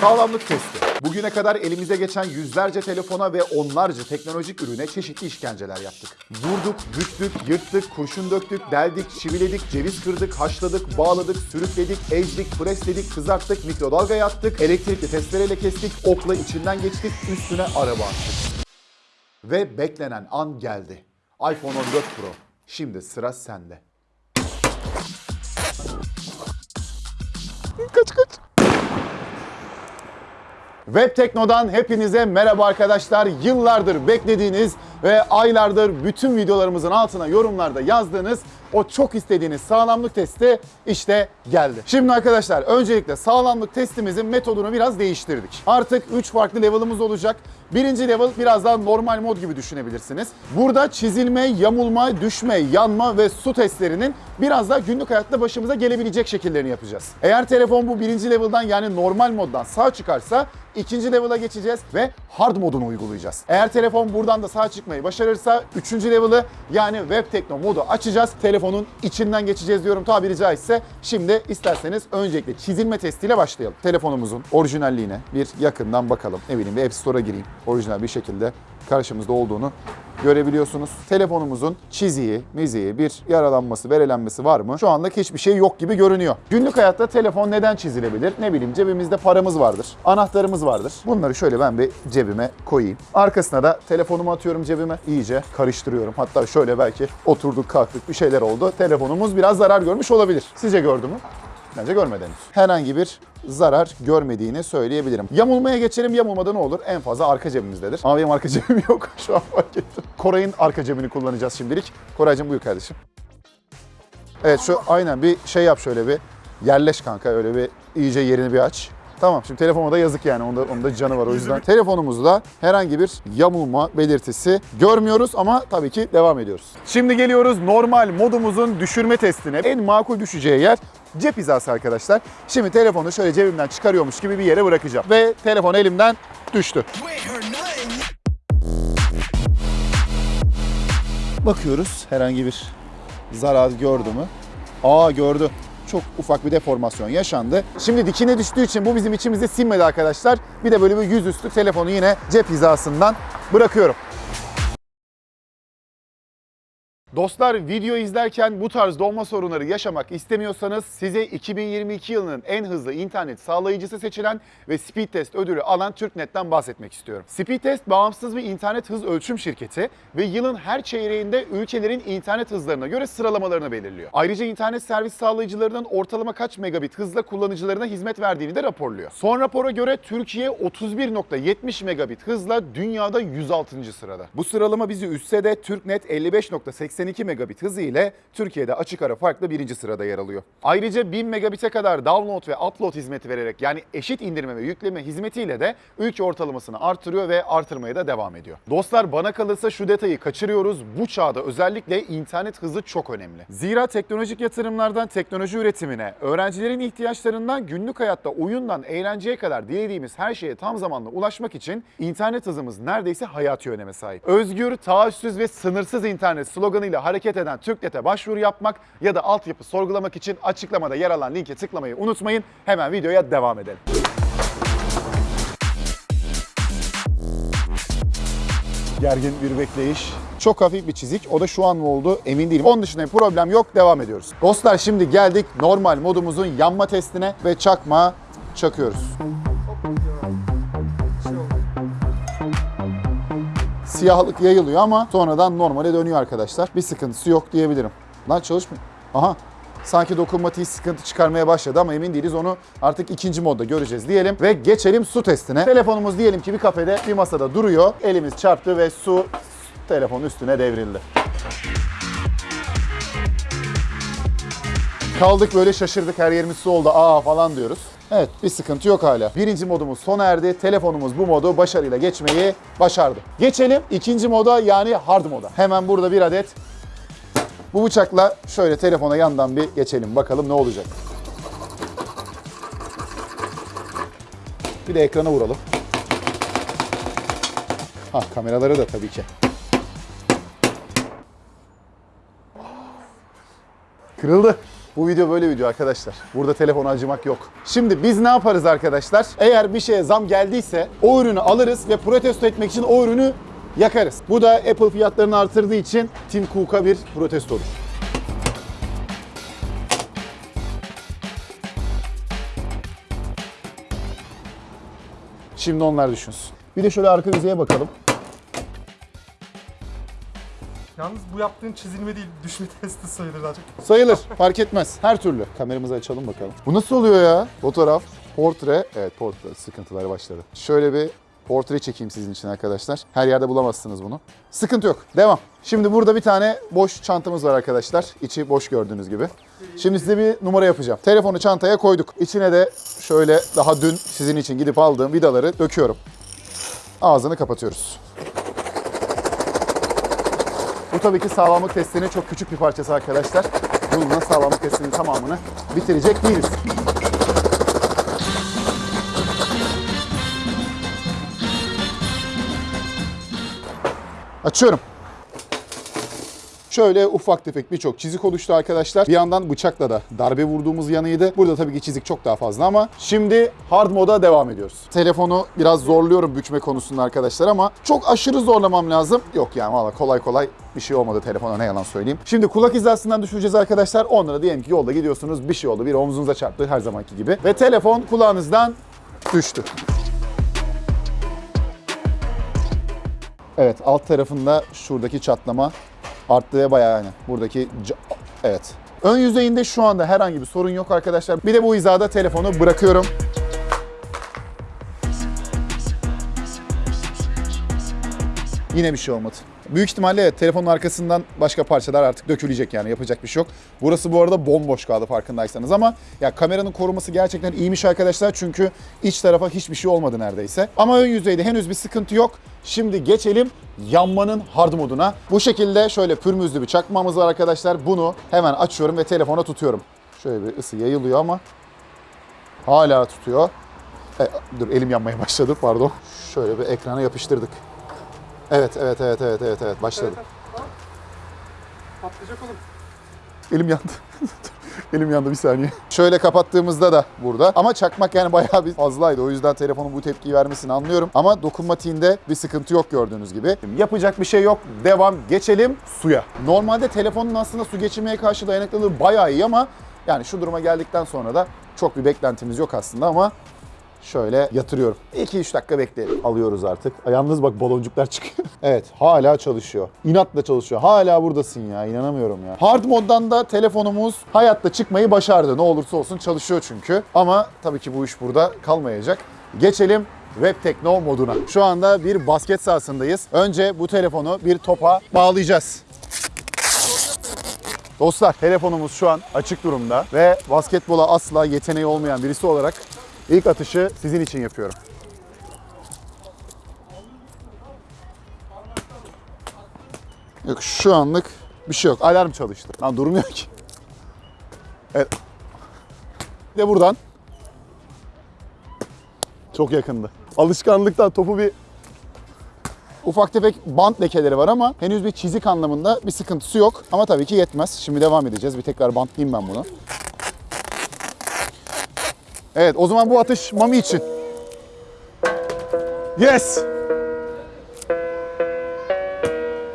Sağlamlık testi. Bugüne kadar elimize geçen yüzlerce telefona ve onlarca teknolojik ürüne çeşitli işkenceler yaptık. Vurduk, büktük, yırttık, kurşun döktük, deldik, çiviledik, ceviz kırdık, haşladık, bağladık, sürükledik, ezdik, presledik, kızarttık, mikrodalgaya attık, elektrikli testereyle kestik, okla içinden geçtik, üstüne araba attık. Ve beklenen an geldi. iPhone 14 Pro. Şimdi sıra sende. Kaç kaç. Web Tekno'dan hepinize merhaba arkadaşlar. Yıllardır beklediğiniz ve aylardır bütün videolarımızın altına yorumlarda yazdığınız o çok istediğiniz sağlamlık testi işte geldi. Şimdi arkadaşlar öncelikle sağlamlık testimizin metodunu biraz değiştirdik. Artık 3 farklı level'ımız olacak. Birinci level biraz daha normal mod gibi düşünebilirsiniz. Burada çizilme, yamulma, düşme, yanma ve su testlerinin biraz daha günlük hayatta başımıza gelebilecek şekillerini yapacağız. Eğer telefon bu birinci level'dan yani normal moddan sağ çıkarsa ikinci level'a geçeceğiz ve hard modunu uygulayacağız. Eğer telefon buradan da sağ çıkmayı başarırsa üçüncü level'ı yani web tekno modu açacağız. Telefonun içinden geçeceğiz diyorum tabiri caizse. Şimdi isterseniz öncelikle çizilme testiyle başlayalım. Telefonumuzun orijinalliğine bir yakından bakalım. Ne bileyim bir App Store'a gireyim. Orijinal bir şekilde karşımızda olduğunu görebiliyorsunuz. Telefonumuzun çiziği, miziği, bir yaralanması, verelenmesi var mı? Şu anlık hiçbir şey yok gibi görünüyor. Günlük hayatta telefon neden çizilebilir? Ne bileyim cebimizde paramız vardır, anahtarımız vardır. Bunları şöyle ben bir cebime koyayım. Arkasına da telefonumu atıyorum cebime. İyice karıştırıyorum. Hatta şöyle belki oturduk kalktık bir şeyler oldu. Telefonumuz biraz zarar görmüş olabilir. Sizce gördü mü? Bence görmedi henüz. Herhangi bir zarar görmediğini söyleyebilirim. Yamulmaya geçelim. Yamulmada ne olur? En fazla arka cebimizdedir. Ama benim arka cebim yok. Şu an fark ettim. Koray'ın arka cebini kullanacağız şimdilik. Koraycığım buyur kardeşim. Evet şu aynen bir şey yap şöyle bir. Yerleş kanka öyle bir iyice yerini bir aç. Tamam şimdi telefona da yazık yani onda, onda canı var o yüzden. Telefonumuzda herhangi bir yamulma belirtisi görmüyoruz ama tabii ki devam ediyoruz. Şimdi geliyoruz normal modumuzun düşürme testine. En makul düşeceği yer cep hizası arkadaşlar. Şimdi telefonu şöyle cebimden çıkarıyormuş gibi bir yere bırakacağım. Ve telefon elimden düştü. Bakıyoruz herhangi bir zarar gördü mü? Aa gördü. Çok ufak bir deformasyon yaşandı. Şimdi dikine düştüğü için bu bizim içimizde sinmedi arkadaşlar. Bir de böyle bir yüzüstü telefonu yine cep hizasından bırakıyorum. Dostlar video izlerken bu tarz donma sorunları yaşamak istemiyorsanız size 2022 yılının en hızlı internet sağlayıcısı seçilen ve Speedtest ödülü alan TürkNet'ten bahsetmek istiyorum. Speedtest bağımsız bir internet hız ölçüm şirketi ve yılın her çeyreğinde ülkelerin internet hızlarına göre sıralamalarını belirliyor. Ayrıca internet servis sağlayıcılarının ortalama kaç megabit hızla kullanıcılarına hizmet verdiğini de raporluyor. Son rapora göre Türkiye 31.70 megabit hızla dünyada 106. sırada. Bu sıralama bizi üstse de TürkNet 55.82 megabit hızı ile Türkiye'de açık ara farklı birinci sırada yer alıyor. Ayrıca 1000 megabit'e kadar download ve upload hizmeti vererek yani eşit indirme ve yükleme hizmetiyle de ülke ortalamasını artırıyor ve artırmaya da devam ediyor. Dostlar bana kalırsa şu detayı kaçırıyoruz. Bu çağda özellikle internet hızı çok önemli. Zira teknolojik yatırımlardan teknoloji üretimine, öğrencilerin ihtiyaçlarından günlük hayatta oyundan eğlenceye kadar dilediğimiz her şeye tam zamanlı ulaşmak için internet hızımız neredeyse hayati öneme sahip. Özgür, taahhütsüz ve sınırsız internet sloganıyla hareket eden TürkNet'e başvuru yapmak ya da altyapı sorgulamak için açıklamada yer alan linke tıklamayı unutmayın. Hemen videoya devam edelim. Gergin bir bekleyiş. Çok hafif bir çizik. O da şu an mı oldu emin değilim. Onun dışında problem yok. Devam ediyoruz. Dostlar şimdi geldik normal modumuzun yanma testine ve çakma çakıyoruz. Siyahlık yayılıyor ama sonradan normale dönüyor arkadaşlar. Bir sıkıntısı yok diyebilirim. Lan çalışmıyor. Aha sanki dokunmatiği sıkıntı çıkarmaya başladı ama emin değiliz. Onu artık ikinci modda göreceğiz diyelim. Ve geçelim su testine. Telefonumuz diyelim ki bir kafede bir masada duruyor. Elimiz çarptı ve su telefonun üstüne devrildi. Kaldık böyle şaşırdık her yerimiz su oldu aa falan diyoruz. Evet bir sıkıntı yok hala. Birinci modumuz sona erdi. Telefonumuz bu modu başarıyla geçmeyi başardı. Geçelim ikinci moda yani hard moda. Hemen burada bir adet bu bıçakla şöyle telefona yandan bir geçelim bakalım ne olacak. Bir de ekrana vuralım. Ha kameraları da tabii ki. Kırıldı. Bu video böyle video arkadaşlar. Burada telefona acımak yok. Şimdi biz ne yaparız arkadaşlar? Eğer bir şeye zam geldiyse o ürünü alırız ve protesto etmek için o ürünü yakarız. Bu da Apple fiyatlarını artırdığı için Tim Cook'a bir protestodur. Şimdi onlar düşünsün. Bir de şöyle arka yüzeye bakalım. Yalnız bu yaptığın çizilme değil, düşme testi sayılır azıcık. Sayılır. Fark etmez. Her türlü. Kameramızı açalım bakalım. Bu nasıl oluyor ya? Fotoğraf, portre. Evet portre sıkıntıları başladı. Şöyle bir portre çekeyim sizin için arkadaşlar. Her yerde bulamazsınız bunu. Sıkıntı yok. Devam. Şimdi burada bir tane boş çantamız var arkadaşlar. İçi boş gördüğünüz gibi. Şimdi size bir numara yapacağım. Telefonu çantaya koyduk. İçine de şöyle daha dün sizin için gidip aldığım vidaları döküyorum. Ağzını kapatıyoruz. Bu tabii ki sağlamlık testinin çok küçük bir parçası arkadaşlar. Bununla sağlamlık testinin tamamını bitirecek değiliz. Açıyorum. Şöyle ufak tefek birçok çizik oluştu arkadaşlar. Bir yandan bıçakla da darbe vurduğumuz yanıydı. Burada tabii ki çizik çok daha fazla ama şimdi hard moda devam ediyoruz. Telefonu biraz zorluyorum bükme konusunda arkadaşlar ama çok aşırı zorlamam lazım. Yok yani valla kolay kolay bir şey olmadı telefona ne yalan söyleyeyim. Şimdi kulak hizasından düşüreceğiz arkadaşlar. Onlara diyelim ki yolda gidiyorsunuz bir şey oldu. Bir omzunuza çarptı her zamanki gibi. Ve telefon kulağınızdan düştü. Evet alt tarafında şuradaki çatlama arttığı bayağı yani. Buradaki evet. Ön yüzeyinde şu anda herhangi bir sorun yok arkadaşlar. Bir de bu hizada telefonu bırakıyorum. Yine bir şey olmadı. Büyük ihtimalle telefonun arkasından başka parçalar artık dökülecek yani yapacak bir şey yok. Burası bu arada bomboş kaldı farkındaysanız ama ya kameranın koruması gerçekten iyiymiş arkadaşlar çünkü iç tarafa hiçbir şey olmadı neredeyse. Ama ön yüzeyde henüz bir sıkıntı yok. Şimdi geçelim yanmanın hard moduna. Bu şekilde şöyle pürmüzlü bir çakmamız var arkadaşlar. Bunu hemen açıyorum ve telefona tutuyorum. Şöyle bir ısı yayılıyor ama hala tutuyor. E, dur elim yanmaya başladı pardon. Şöyle bir ekrana yapıştırdık. Evet, evet, evet, evet, evet, evet. Başladı. Patlayacak oğlum. Elim yandı. Elim yandı bir saniye. Şöyle kapattığımızda da burada. Ama çakmak yani bayağı bir fazlaydı. O yüzden telefonun bu tepkiyi vermesini anlıyorum. Ama dokunmatiğinde bir sıkıntı yok gördüğünüz gibi. Yapacak bir şey yok. Devam. Geçelim suya. Normalde telefonun aslında su geçirmeye karşı dayanıklılığı bayağı iyi ama yani şu duruma geldikten sonra da çok bir beklentimiz yok aslında ama Şöyle yatırıyorum. 2-3 dakika bekleyelim. Alıyoruz artık. Yalnız bak baloncuklar çıkıyor. evet hala çalışıyor. İnatla çalışıyor. Hala buradasın ya. inanamıyorum ya. Hard moddan da telefonumuz hayatta çıkmayı başardı. Ne olursa olsun çalışıyor çünkü. Ama tabii ki bu iş burada kalmayacak. Geçelim Web Tekno moduna. Şu anda bir basket sahasındayız. Önce bu telefonu bir topa bağlayacağız. Dostlar telefonumuz şu an açık durumda ve basketbola asla yeteneği olmayan birisi olarak ilk atışı sizin için yapıyorum. Yok şu anlık bir şey yok. Alarm çalıştı. Lan durmuyor ki. Evet. Bir de buradan. Çok yakındı. Alışkanlıktan topu bir Ufak tefek bant lekeleri var ama henüz bir çizik anlamında bir sıkıntısı yok. Ama tabii ki yetmez. Şimdi devam edeceğiz. Bir tekrar bantlayayım ben bunu. Evet o zaman bu atış Mami için. Yes!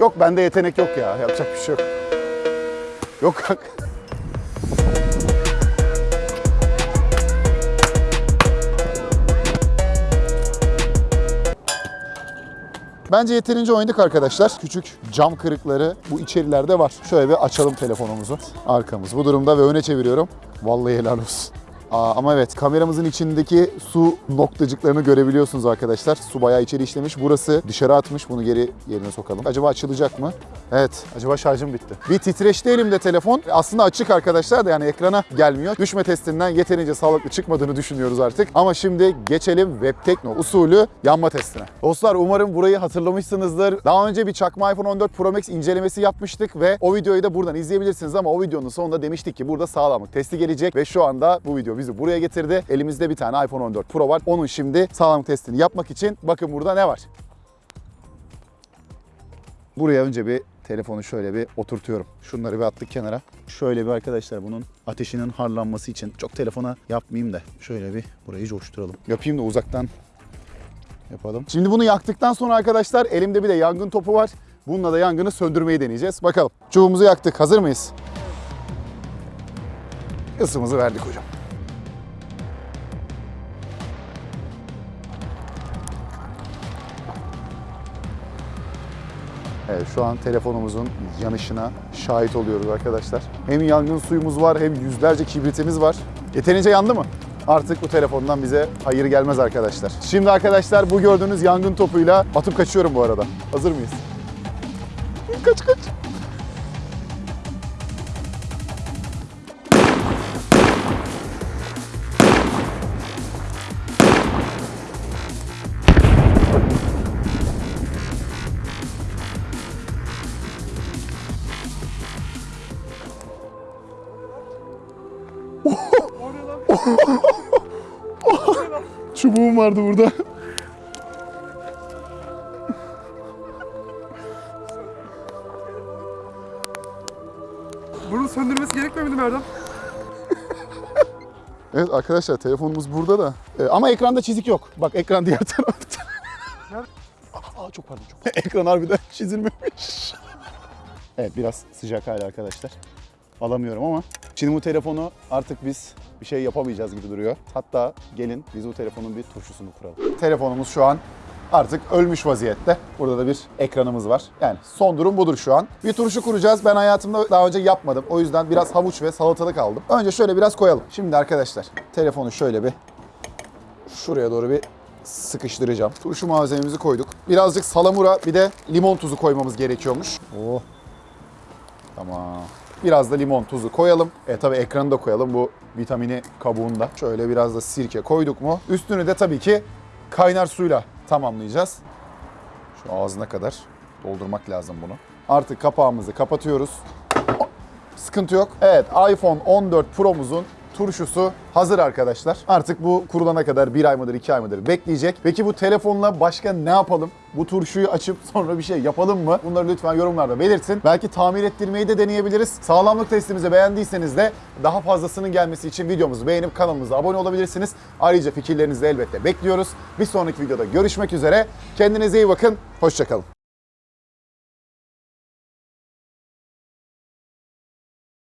Yok bende yetenek yok ya. Yapacak bir şey yok. Yok kanka. Bence yeterince oynadık arkadaşlar. Küçük cam kırıkları bu içerilerde var. Şöyle bir açalım telefonumuzu. Arkamız bu durumda ve öne çeviriyorum. Vallahi helal olsun. Aa, ama evet kameramızın içindeki su noktacıklarını görebiliyorsunuz arkadaşlar. Su bayağı içeri işlemiş. Burası dışarı atmış. Bunu geri yerine sokalım. Acaba açılacak mı? Evet. Acaba şarjım bitti. Bir titreşti elimde telefon. Aslında açık arkadaşlar da yani ekrana gelmiyor. Düşme testinden yeterince sağlıklı çıkmadığını düşünüyoruz artık. Ama şimdi geçelim Web Tekno usulü yanma testine. Dostlar umarım burayı hatırlamışsınızdır. Daha önce bir çakma iPhone 14 Pro Max incelemesi yapmıştık ve o videoyu da buradan izleyebilirsiniz ama o videonun sonunda demiştik ki burada sağlamlık testi gelecek ve şu anda bu video bizi buraya getirdi. Elimizde bir tane iPhone 14 Pro var. Onun şimdi sağlamlık testini yapmak için bakın burada ne var? Buraya önce bir telefonu şöyle bir oturtuyorum. Şunları bir attık kenara. Şöyle bir arkadaşlar bunun ateşinin harlanması için çok telefona yapmayayım da şöyle bir burayı coşturalım. Yapayım da uzaktan yapalım. Şimdi bunu yaktıktan sonra arkadaşlar elimde bir de yangın topu var. Bununla da yangını söndürmeyi deneyeceğiz. Bakalım. Çubuğumuzu yaktık. Hazır mıyız? Isımızı verdik hocam. Evet şu an telefonumuzun yanışına şahit oluyoruz arkadaşlar. Hem yangın suyumuz var hem yüzlerce kibritimiz var. Yeterince yandı mı? Artık bu telefondan bize hayır gelmez arkadaşlar. Şimdi arkadaşlar bu gördüğünüz yangın topuyla atıp kaçıyorum bu arada. Hazır mıyız? Kaç kaç. Çubuğum vardı burada. Bunun söndürmesi gerekmiyor muydu Erdem? Evet arkadaşlar telefonumuz burada da. Ee, ama ekranda çizik yok. Bak ekran diğer tarafta. Aa, çok pardon çok. ekran harbiden çizilmemiş. evet biraz sıcak hala arkadaşlar. Alamıyorum ama. Şimdi bu telefonu artık biz bir şey yapamayacağız gibi duruyor. Hatta gelin biz bu telefonun bir turşusunu kuralım. Telefonumuz şu an artık ölmüş vaziyette. Burada da bir ekranımız var. Yani son durum budur şu an. Bir turşu kuracağız. Ben hayatımda daha önce yapmadım. O yüzden biraz havuç ve salatalık aldım. Önce şöyle biraz koyalım. Şimdi arkadaşlar telefonu şöyle bir şuraya doğru bir sıkıştıracağım. Turşu malzememizi koyduk. Birazcık salamura bir de limon tuzu koymamız gerekiyormuş. Oh. Tamam. Biraz da limon tuzu koyalım. E tabi ekranı da koyalım bu vitamini kabuğunda. Şöyle biraz da sirke koyduk mu? Üstünü de tabii ki kaynar suyla tamamlayacağız. Şu ağzına kadar doldurmak lazım bunu. Artık kapağımızı kapatıyoruz. Sıkıntı yok. Evet iPhone 14 Pro'muzun turşusu hazır arkadaşlar. Artık bu kurulana kadar bir ay mıdır iki ay mıdır bekleyecek. Peki bu telefonla başka ne yapalım? Bu turşuyu açıp sonra bir şey yapalım mı? Bunları lütfen yorumlarda belirtin. Belki tamir ettirmeyi de deneyebiliriz. Sağlamlık testimizi beğendiyseniz de daha fazlasının gelmesi için videomuzu beğenip kanalımıza abone olabilirsiniz. Ayrıca fikirlerinizi elbette bekliyoruz. Bir sonraki videoda görüşmek üzere. Kendinize iyi bakın. Hoşçakalın.